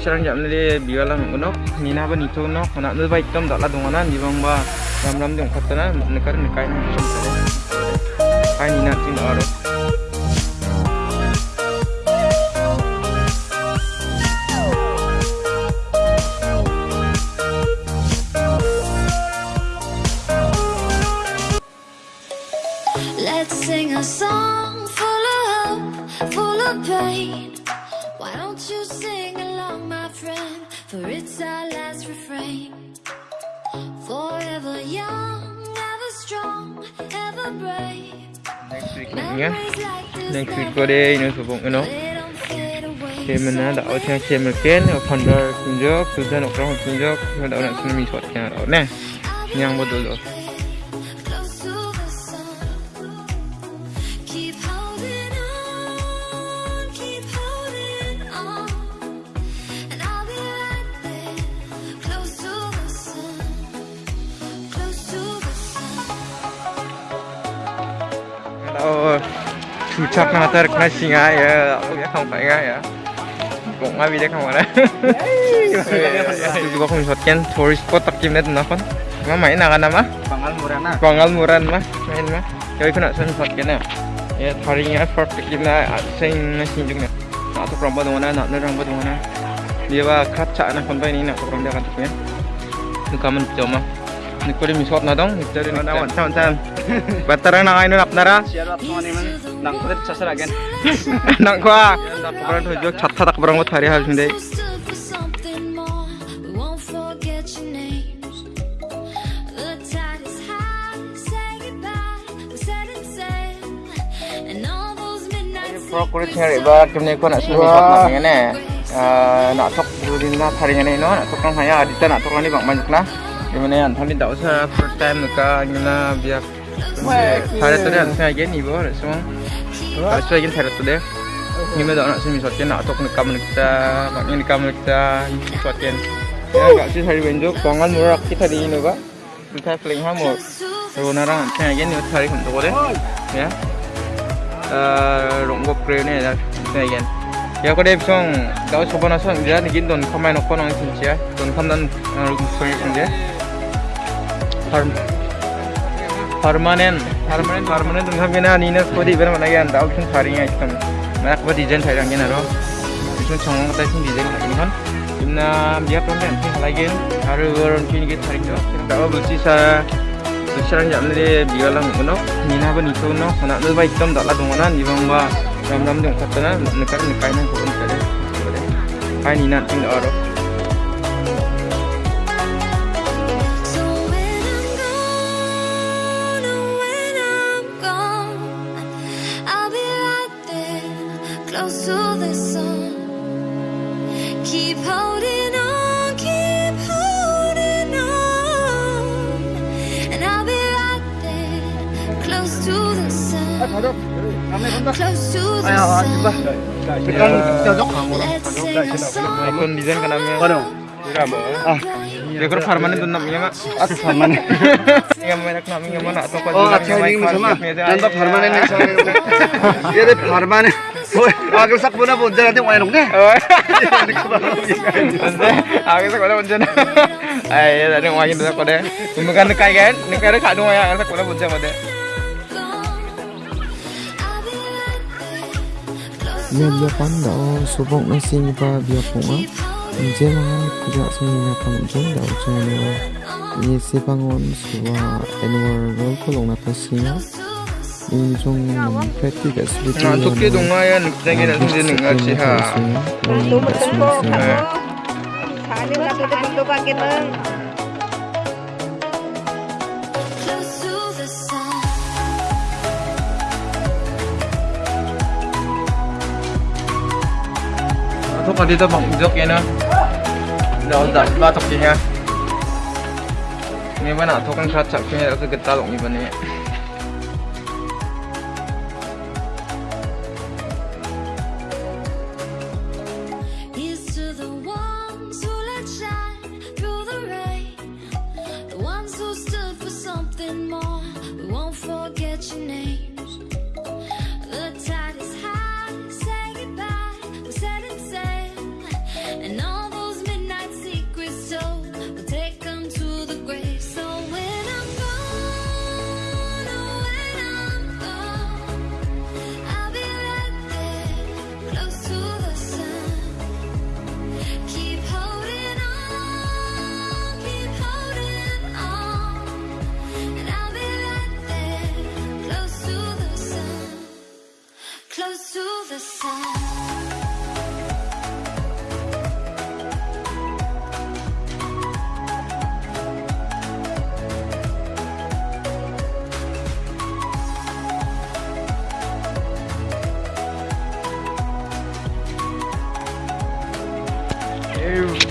Sekarang jam ni bialang unok, nina ba nito unok, nak nu baik tom dak la dongana ni bang ba ram ram dong khatana nekar nekai na sum tare. Kai nina tin aro. Let's sing a song full of hope, full of pain. Why don't you sing along, my friend, for it's our last refrain. Forever young, ever strong, ever brave. Next week nhé. Next week có đây nữa mình đã đậu theo khi mình kết ở phần đời cùng dốc, từ dân ở trong cùng dốc, đậu lại cho mình thuật nhà đậu nè. nhang mà tôi rồi. Chuchak na tar kana singa ya, aku ya không phải ya. Cũng ngay không ada. Juga không shot kan tourist spot tak kim net na kon. Ma main na kana mah? Pangal murana. Bangal muran mah, main mah. Kau kena sen shot kan ya. Ya taringnya effort tak kim na sing na sinjuk na. Na tu perempuan tu mana, nak nerang tu mana. Dia bah kaca na kon bai ni nak tu perempuan kan tu ya. Nu kamen cuma. Sinde. We stood for something more. We won't forget your names. The tide is high. Say goodbye. We set it sail. And all those midnight Pro kulit nyari ba kemne ko nak sumi shot nak ngene. Nak tok durin na thari ngene no, nak tok nang haya adita nak tok ni bang 이번에 안 털린다. 오사 first time 누가 누나 비약. 잘했더래 안 생각엔 이거 그래서. Kaso yun sa rato de. Ngayon daw na sa misot yan na atok nagkamon kita, pangin nagkamon kita, misot yan. Kaya kasi sa ribenjo, pangal mura kita di ino ba? Kita fling ha mo. So na lang, kaya yan yung tari kung toko de. Ya. Runggo kreo na yan. Kaya yan. Ya ko deb song, daw sobo na song, dyan naging don kamay nokpo nang sinsiya. Don kamdan runggo kreo kung de. permanent permanent permanent tungkam kena ni nas kodi ber mana kan tau chung thari ngai kam mana ko design thai rang kena ro chung chong ta chung design thai kan imna biar tong kan thai lagi aru goron kin ge thari no tau bulsi sa bulsi rang jam le biar lang uno ni na ba ni to no na le bai tam da la dong na ni bang ba ram ram dong khat na ne kar ne kai na ko ne kai ni na tin aro masuk. Kami bentar. Ayo, coba. Desain Ah, namanya Yang merek namanya mana? Atau kau? Oh, atau ini. Nanti farman Agak nanti ada kak dong ya. Nya bia panda o subok na sing pa bia punga. Je mangan kuja sing na pang jong da o chane o. Ye se pangon suwa anwar rol ko long na ta singa. In jong peti ga sibiti. Nah, tuki dunga ya, jangan nak sini dengar sih ha. Itu betul kok. Kali nggak tuh betul pakai bang. thôi đi tôi bỏng rước kia nữa đó giảm ba chục chị ha nghe bữa nào thôi căng sát chậm khi đó tôi gật ta lộng như vậy này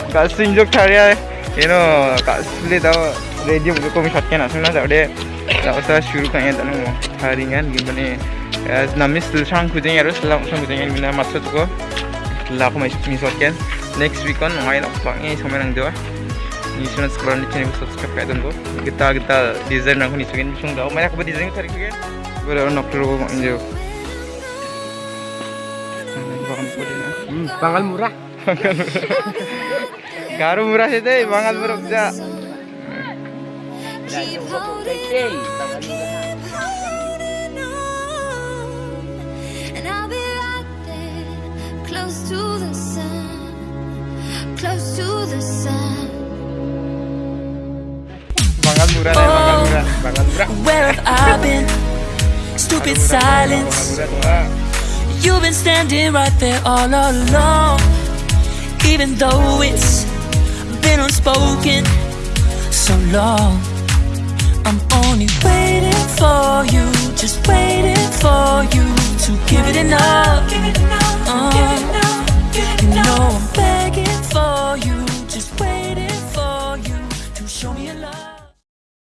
Kak Sinjuk Karya, you know, Kak Sule tahu radio buku kami shotkan asal na jadi tak usah syuru kan ya tak nemu haringan gimana namis tulisan kucing harus selang usang kucing gimana maksud ko lah aku masih shotkan next week on main apa ini sama nang dua ini sudah sekarang di channel subscribe kayak tunggu kita kita desain aku nih sukin sung dah. Main aku desain cari kan. Gue udah nak terus mau injo Pangal murah. Garu murah sih teh, bangal murah aja. Keep holding keep holding on. And I'll be right there, close to the sun, close to the sun. Bangal murah deh, bangal murah, bangal murah. Where have I been? Stupid silence. You've been standing right there all along. Even though it's been unspoken so long. I'm only waiting for you, just waiting for you to give it enough.